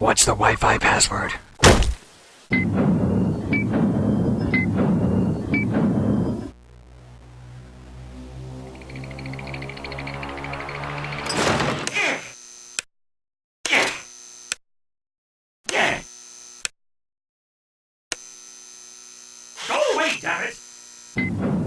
What's the Wi-Fi password? Go away, damn it!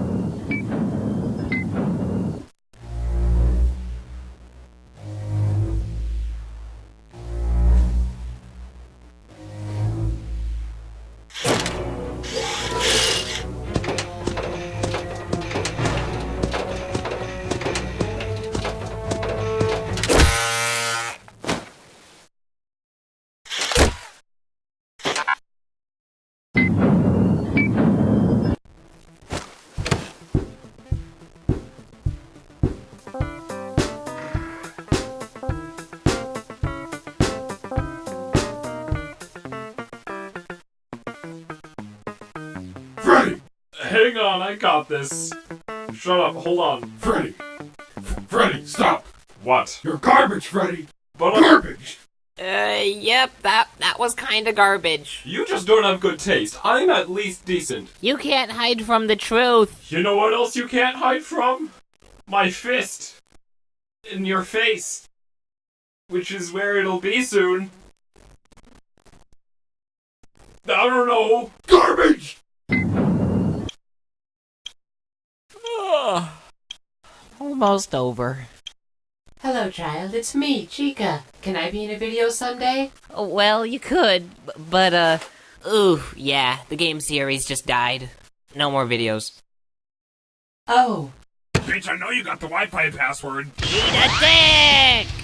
Hang on, I got this. Shut up, hold on. Freddy! F- Freddy, stop! What? You're garbage, Freddy! But I- Garbage! Uh, yep, that that was kinda garbage. you just don't have good taste. I'm at least decent. You can't hide from the truth. You know what else you can't hide from? My fist. In your face. Which is where it'll be soon. I don't know. Garbage! Almost over. Hello, child. It's me, Chica. Can I be in a video someday? Well, you could, but uh, ooh, yeah, the game series just died. No more videos. Oh, Bitch, I know you got the Wi-Fi password. Eat a dick!